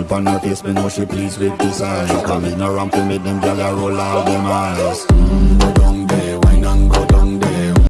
Smile on her face, me know she pleased with this eye Come in around to me, them gyal a roll out them eyes.